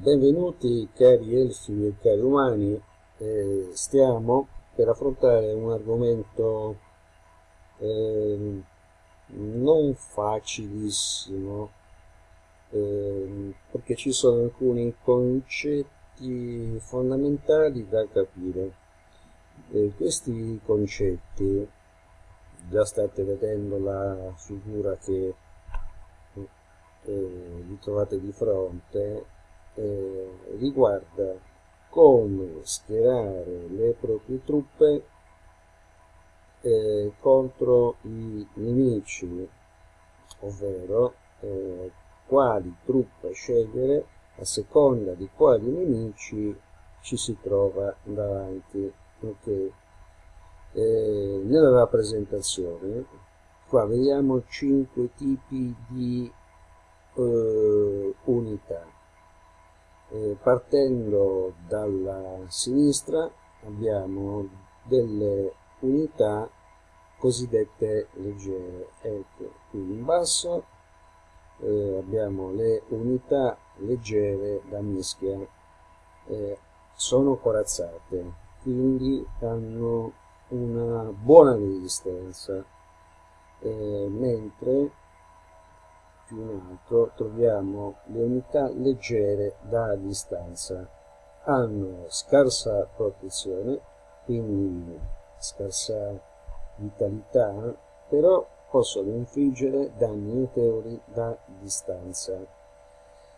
Benvenuti cari elfi e cari umani, eh, stiamo per affrontare un argomento eh, non facilissimo eh, perché ci sono alcuni concetti fondamentali da capire. questi concetti, già state vedendo la figura che eh, vi trovate di fronte, eh, riguarda come schierare le proprie truppe eh, contro i nemici, ovvero eh, quali truppe scegliere a seconda di quali nemici ci si trova davanti. Okay. Eh, nella rappresentazione qua vediamo cinque tipi di eh, unità eh, partendo dalla sinistra abbiamo delle unità cosiddette leggere. Ecco qui in basso eh, abbiamo le unità leggere da mischia. Eh, sono corazzate quindi hanno una buona resistenza. Eh, mentre più in alto troviamo le unità leggere da distanza. Hanno scarsa protezione, quindi scarsa vitalità, però possono infliggere danni notevoli da distanza.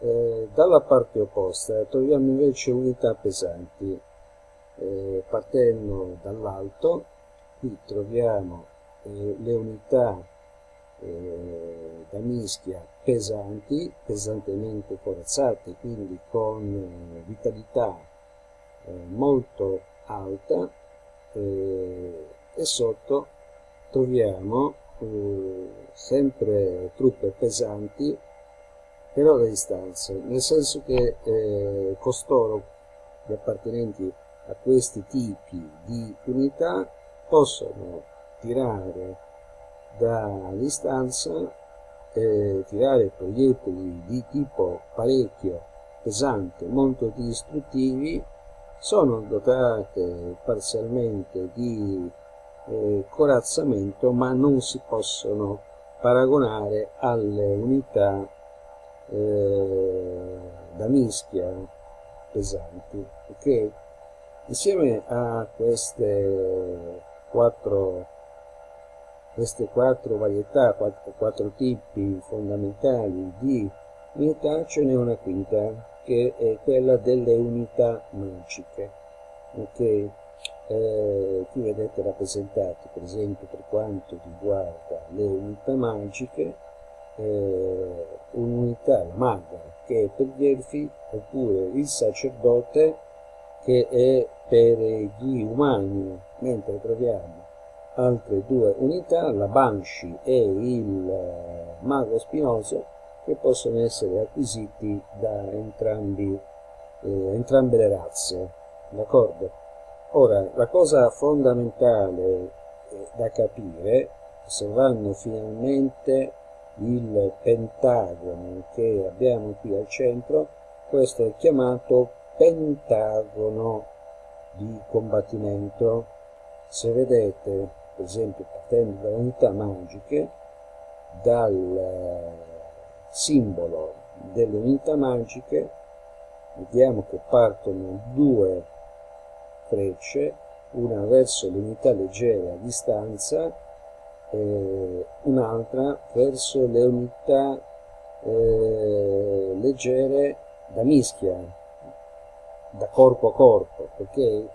Eh, dalla parte opposta troviamo invece unità pesanti. Eh, partendo dall'alto, qui troviamo eh, le unità eh, da mischia pesanti, pesantemente corazzate, quindi con eh, vitalità eh, molto alta eh, e sotto troviamo eh, sempre truppe pesanti però da distanza, nel senso che eh, costoro, gli appartenenti a questi tipi di unità, possono tirare da distanza eh, tirare proiettili di tipo parecchio pesante, molto distruttivi, sono dotate parzialmente di eh, corazzamento ma non si possono paragonare alle unità eh, da mischia pesanti. Okay? Insieme a queste quattro queste quattro varietà, quattro, quattro tipi fondamentali di unità, ce n'è una quinta, che è quella delle unità magiche. Ok? Eh, qui vedete rappresentate, per esempio, per quanto riguarda le unità magiche, eh, un'unità, la maga, che è per gli elfi, oppure il sacerdote, che è per gli umani, mentre troviamo altre due unità, la Banshee e il eh, Mago Spinoso, che possono essere acquisiti da entrambi, eh, entrambe le razze. D'accordo? Ora, la cosa fondamentale eh, da capire, osservando finalmente il pentagono che abbiamo qui al centro, questo è chiamato pentagono di combattimento. Se vedete per esempio partendo da unità magiche, dal eh, simbolo delle unità magiche, vediamo che partono due frecce, una verso le unità leggere a distanza e un'altra verso le unità eh, leggere da mischia, da corpo a corpo, perché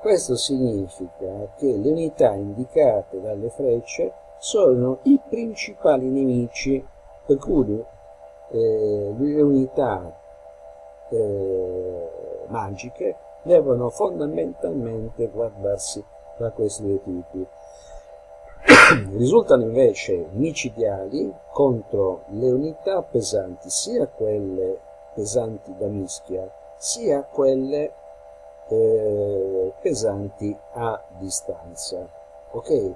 questo significa che le unità indicate dalle frecce sono i principali nemici, per cui eh, le unità eh, magiche devono fondamentalmente guardarsi da questi due tipi. Risultano invece micidiali contro le unità pesanti, sia quelle pesanti da mischia, sia quelle eh, pesanti a distanza. Ok?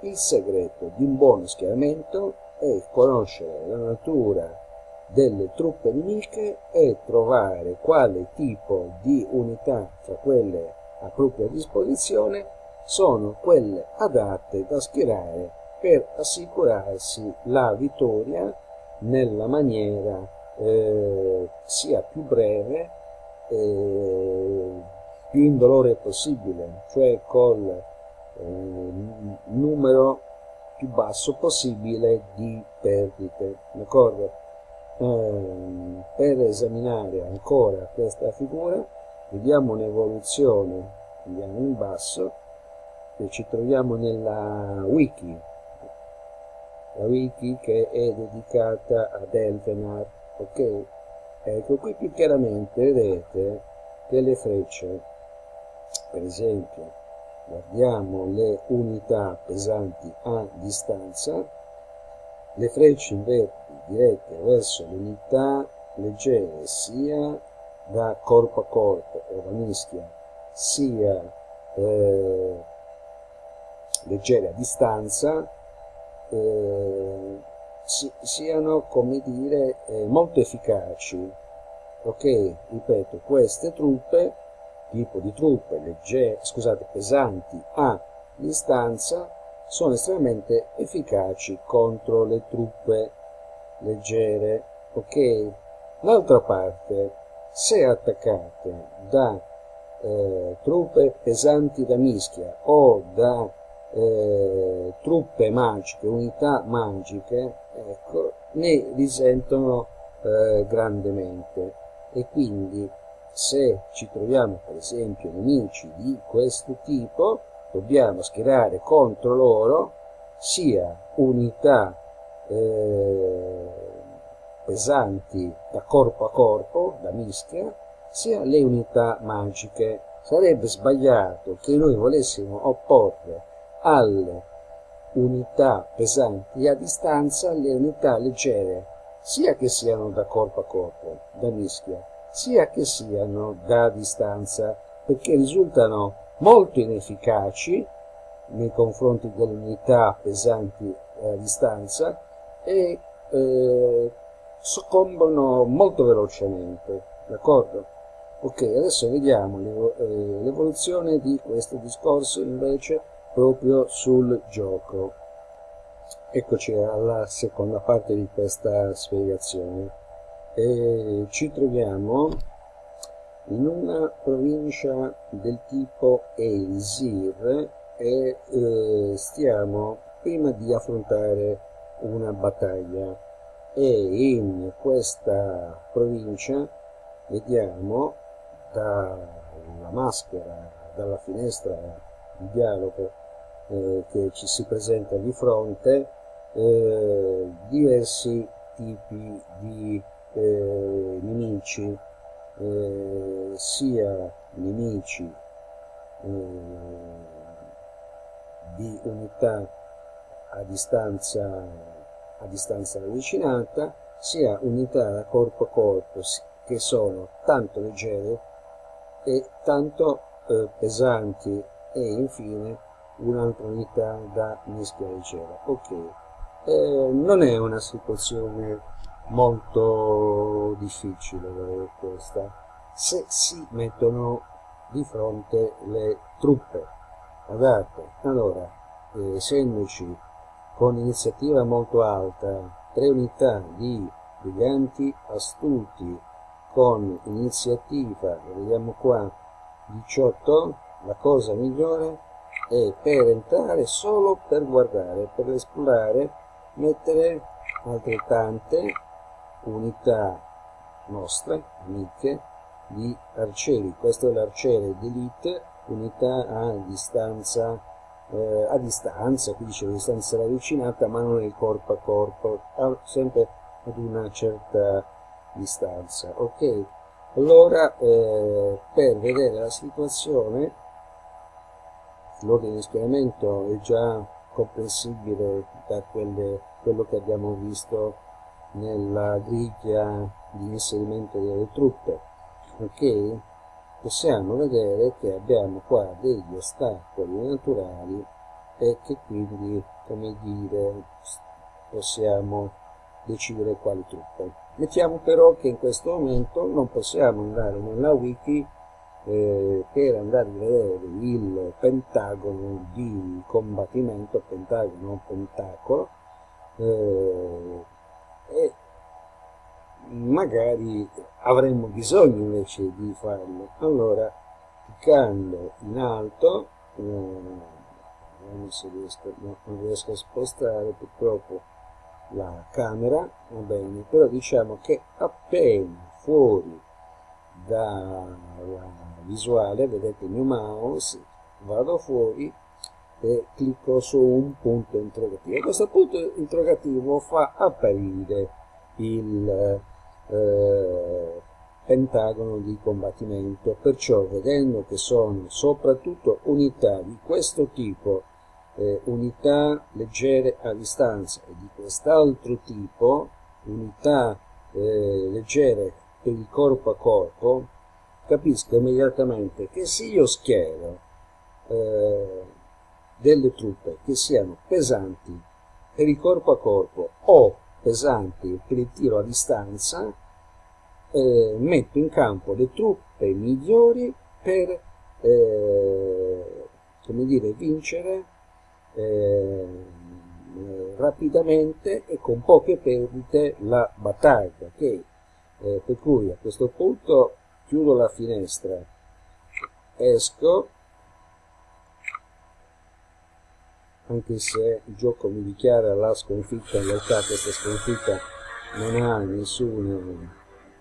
Il segreto di un buon schieramento è conoscere la natura delle truppe nemiche e trovare quale tipo di unità tra quelle a propria disposizione sono quelle adatte da schierare per assicurarsi la vittoria nella maniera eh, sia più breve eh, più indolore possibile cioè col eh, numero più basso possibile di perdite d'accordo? Eh, per esaminare ancora questa figura vediamo un'evoluzione andiamo in basso e ci troviamo nella wiki. La wiki che è dedicata ad Elvenar ok ecco qui più chiaramente vedete che le frecce per esempio guardiamo le unità pesanti a distanza le frecce inverti dirette verso le unità leggere sia da corpo a corpo o da mischia sia eh, leggere a distanza eh, si, siano come dire eh, molto efficaci. Ok? Ripeto queste truppe tipo di truppe leggere scusate pesanti a distanza sono estremamente efficaci contro le truppe leggere. Ok? L'altra parte se attaccate da eh, truppe pesanti da mischia o da eh, truppe magiche, unità magiche, ecco, ne risentono eh, grandemente e quindi se ci troviamo per esempio nemici di questo tipo dobbiamo schierare contro loro sia unità eh, pesanti da corpo a corpo, da mischia, sia le unità magiche. Sarebbe sbagliato che noi volessimo opporre alle unità pesanti a distanza le unità leggere, sia che siano da corpo a corpo, da mischia, sia che siano da distanza, perché risultano molto inefficaci nei confronti delle unità pesanti a distanza e eh, soccombono molto velocemente, d'accordo? Ok, adesso vediamo eh, l'evoluzione di questo discorso invece proprio sul gioco. Eccoci alla seconda parte di questa spiegazione. E ci troviamo in una provincia del tipo Eisir e eh, stiamo prima di affrontare una battaglia e in questa provincia vediamo dalla maschera, dalla finestra di dialogo eh, che ci si presenta di fronte eh, diversi tipi di eh, nemici, eh, sia nemici eh, di unità a distanza, a distanza ravvicinata, sia unità da corpo a corpo che sono tanto leggere e tanto eh, pesanti e infine un'altra unità da mischia leggera. Ok, eh, non è una situazione molto difficile questa, se si mettono di fronte le truppe adatte. Allora, eh, essendoci con iniziativa molto alta tre unità di briganti astuti con iniziativa, vediamo qua, 18, la cosa migliore è per entrare solo per guardare, per esplorare, mettere altrettante unità nostre, amiche, di arcieri. Questo è l'arciere d'elite, unità a distanza, eh, a distanza, qui dice distanza ravvicinata, ma non il corpo a corpo, sempre ad una certa distanza. Ok? Allora, eh, per vedere la situazione, l'ordine di schieramento è già comprensibile da quelle, quello che abbiamo visto nella griglia di inserimento delle truppe ok possiamo vedere che abbiamo qua degli ostacoli naturali e che quindi come dire possiamo decidere quali truppe. Mettiamo però che in questo momento non possiamo andare nella wiki eh, per andare a vedere il pentagono di combattimento, pentagono, pentacolo, eh, e magari avremmo bisogno invece di farlo. Allora, cliccando in alto, eh, vediamo se riesco, no, non riesco a spostare purtroppo la camera, va bene, però diciamo che appena fuori dalla visuale, vedete il mio mouse, vado fuori e clicco su un punto interrogativo. Questo punto interrogativo fa apparire il eh, pentagono di combattimento, perciò vedendo che sono soprattutto unità di questo tipo, eh, unità leggere a distanza e di quest'altro tipo, unità eh, leggere per il corpo a corpo, capisco immediatamente che se io schiero eh, delle truppe che siano pesanti per il corpo a corpo o pesanti per il tiro a distanza, eh, metto in campo le truppe migliori per eh, come dire, vincere eh, rapidamente e con poche perdite la battaglia. Okay? Eh, per cui a questo punto chiudo la finestra, esco, anche se il gioco mi dichiara la sconfitta, in realtà questa sconfitta non ha nessun,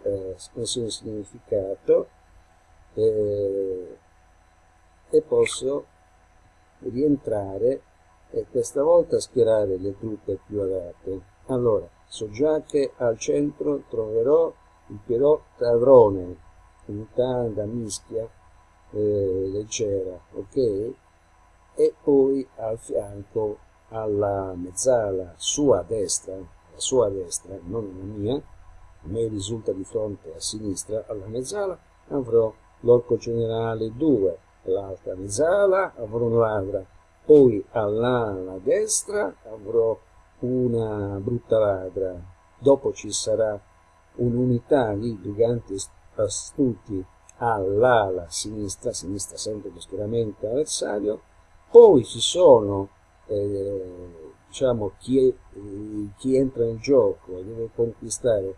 eh, nessun significato. Eh, e posso rientrare e questa volta schierare le truppe più adatte. Allora, so al centro troverò il Pierrot Tadrone, unità da mischia eh, leggera, ok? E poi al fianco alla mezzala sua destra, la sua destra, non la mia, a me risulta di fronte a sinistra, alla mezzala avrò l'orco generale 2, l'altra mezzala avrò un ladra, poi all'ala destra avrò una brutta ladra, dopo ci sarà un'unità di briganti astuti all'ala sinistra, sinistra sempre lo schieramento avversario, poi ci sono eh, diciamo chi, è, chi, entra nel gioco e deve conquistare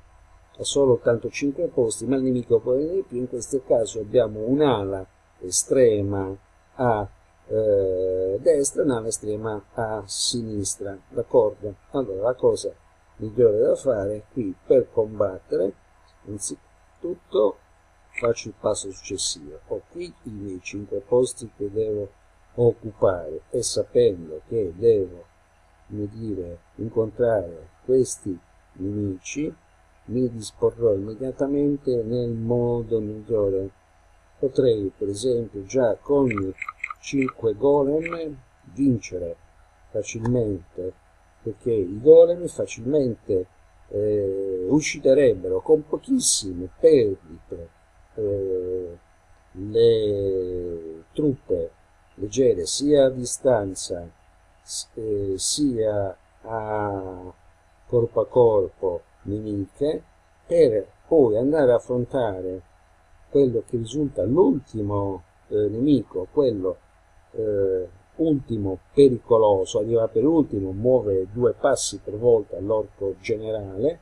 solo 85 posti, ma il nemico può venire di più, in questo caso abbiamo un'ala estrema a eh, destra e un'ala estrema a sinistra, d'accordo? Allora la cosa migliore da fare qui per combattere innanzitutto faccio il passo successivo. Ho qui i miei 5 posti che devo occupare e sapendo che devo come dire, incontrare questi nemici mi disporrò immediatamente nel modo migliore. Potrei per esempio già con 5 golem vincere facilmente perché i golem facilmente eh, ucciderebbero con pochissime perdite eh, le truppe leggere sia a distanza eh, sia a corpo a corpo nemiche per poi andare a affrontare quello che risulta l'ultimo eh, nemico, quello eh, ultimo pericoloso, arriva per ultimo, muove due passi per volta all'orco generale,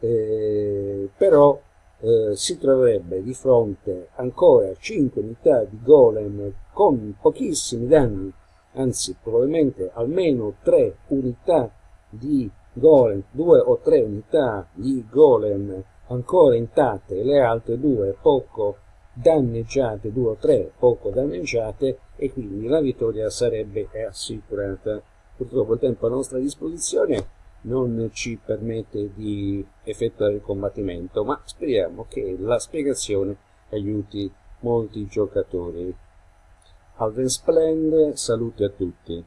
eh, però eh, si troverebbe di fronte ancora 5 unità di golem con pochissimi danni, anzi probabilmente almeno 3 unità di golem, 2 o 3 unità di golem ancora intatte le altre due poco danneggiate, due o tre poco danneggiate e quindi la vittoria sarebbe assicurata. Purtroppo il tempo a nostra disposizione non ci permette di effettuare il combattimento, ma speriamo che la spiegazione aiuti molti giocatori. Alven salute a tutti.